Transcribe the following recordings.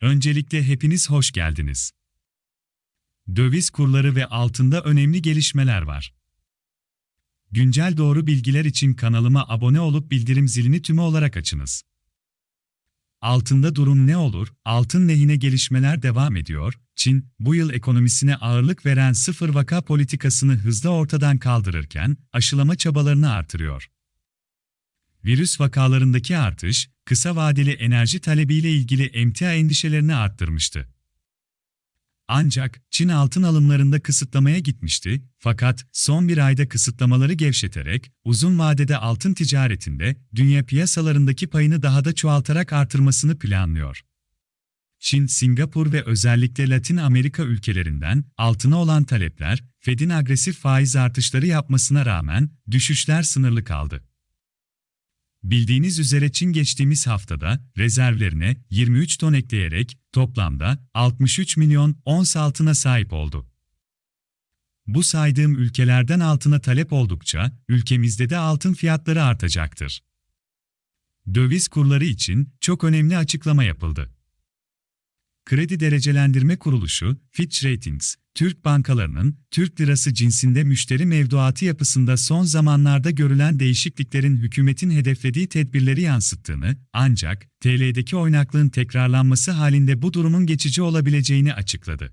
Öncelikle hepiniz hoş geldiniz. Döviz kurları ve altında önemli gelişmeler var. Güncel doğru bilgiler için kanalıma abone olup bildirim zilini tümü olarak açınız. Altında durum ne olur? Altın lehine gelişmeler devam ediyor. Çin, bu yıl ekonomisine ağırlık veren sıfır vaka politikasını hızla ortadan kaldırırken, aşılama çabalarını artırıyor. Virüs vakalarındaki artış, kısa vadeli enerji talebiyle ilgili emtia endişelerini arttırmıştı. Ancak Çin altın alımlarında kısıtlamaya gitmişti fakat son bir ayda kısıtlamaları gevşeterek uzun vadede altın ticaretinde dünya piyasalarındaki payını daha da çoğaltarak artırmasını planlıyor. Çin, Singapur ve özellikle Latin Amerika ülkelerinden altına olan talepler, Fed'in agresif faiz artışları yapmasına rağmen düşüşler sınırlı kaldı. Bildiğiniz üzere Çin geçtiğimiz haftada rezervlerine 23 ton ekleyerek toplamda 63 milyon ons altına sahip oldu. Bu saydığım ülkelerden altına talep oldukça ülkemizde de altın fiyatları artacaktır. Döviz kurları için çok önemli açıklama yapıldı. Kredi Derecelendirme Kuruluşu, Fitch Ratings, Türk bankalarının Türk lirası cinsinde müşteri mevduatı yapısında son zamanlarda görülen değişikliklerin hükümetin hedeflediği tedbirleri yansıttığını, ancak TL'deki oynaklığın tekrarlanması halinde bu durumun geçici olabileceğini açıkladı.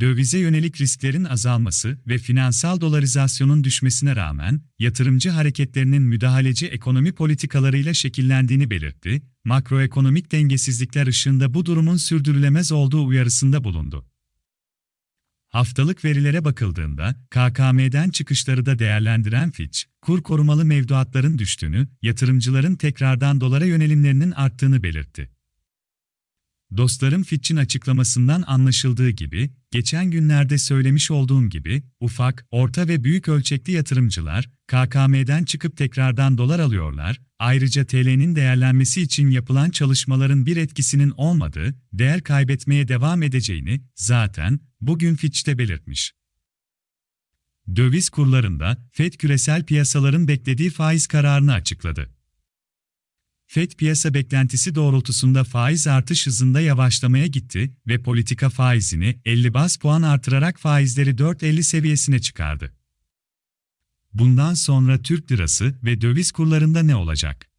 Dövize yönelik risklerin azalması ve finansal dolarizasyonun düşmesine rağmen yatırımcı hareketlerinin müdahaleci ekonomi politikalarıyla şekillendiğini belirtti, makroekonomik dengesizlikler ışığında bu durumun sürdürülemez olduğu uyarısında bulundu. Haftalık verilere bakıldığında, KKM'den çıkışları da değerlendiren Fitch, kur korumalı mevduatların düştüğünü, yatırımcıların tekrardan dolara yönelimlerinin arttığını belirtti. Dostlarım Fitch'in açıklamasından anlaşıldığı gibi, geçen günlerde söylemiş olduğum gibi, ufak, orta ve büyük ölçekli yatırımcılar, KKM'den çıkıp tekrardan dolar alıyorlar, ayrıca TL'nin değerlenmesi için yapılan çalışmaların bir etkisinin olmadığı, değer kaybetmeye devam edeceğini, zaten, bugün Fitch'te belirtmiş. Döviz kurlarında, FED küresel piyasaların beklediği faiz kararını açıkladı. FED piyasa beklentisi doğrultusunda faiz artış hızında yavaşlamaya gitti ve politika faizini 50 bas puan artırarak faizleri 4.50 seviyesine çıkardı. Bundan sonra Türk lirası ve döviz kurlarında ne olacak?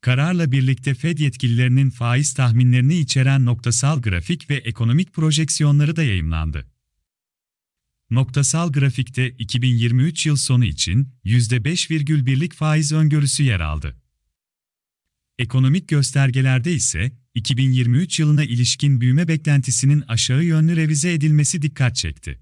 Kararla birlikte Fed yetkililerinin faiz tahminlerini içeren noktasal grafik ve ekonomik projeksiyonları da yayımlandı. Noktasal grafikte 2023 yıl sonu için %5,1'lik faiz öngörüsü yer aldı. Ekonomik göstergelerde ise 2023 yılına ilişkin büyüme beklentisinin aşağı yönlü revize edilmesi dikkat çekti.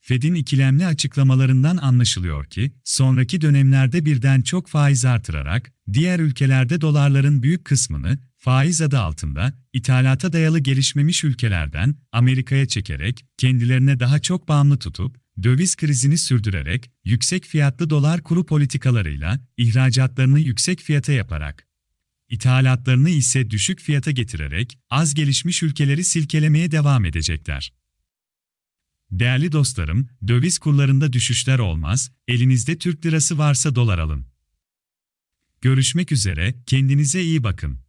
Fed'in ikilemli açıklamalarından anlaşılıyor ki, sonraki dönemlerde birden çok faiz artırarak, diğer ülkelerde dolarların büyük kısmını, faiz adı altında, ithalata dayalı gelişmemiş ülkelerden, Amerika'ya çekerek, kendilerine daha çok bağımlı tutup, döviz krizini sürdürerek, yüksek fiyatlı dolar kuru politikalarıyla, ihracatlarını yüksek fiyata yaparak, ithalatlarını ise düşük fiyata getirerek, az gelişmiş ülkeleri silkelemeye devam edecekler. Değerli dostlarım, döviz kurlarında düşüşler olmaz, elinizde Türk lirası varsa dolar alın. Görüşmek üzere, kendinize iyi bakın.